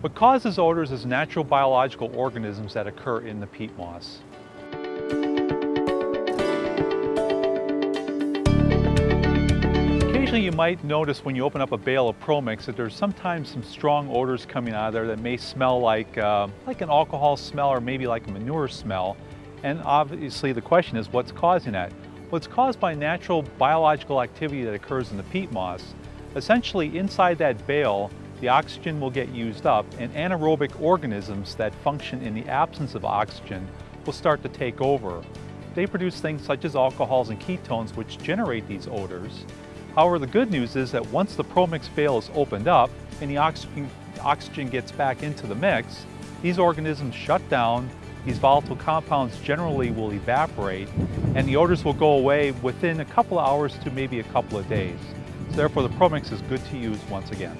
What causes odors is natural biological organisms that occur in the peat moss. Occasionally you might notice when you open up a bale of ProMix that there's sometimes some strong odors coming out of there that may smell like, uh, like an alcohol smell or maybe like a manure smell. And obviously the question is what's causing that? Well, it's caused by natural biological activity that occurs in the peat moss. Essentially inside that bale, the oxygen will get used up and anaerobic organisms that function in the absence of oxygen will start to take over. They produce things such as alcohols and ketones which generate these odors. However, the good news is that once the ProMix bale is opened up and the oxygen, oxygen gets back into the mix, these organisms shut down, these volatile compounds generally will evaporate, and the odors will go away within a couple of hours to maybe a couple of days. So therefore, the ProMix is good to use once again.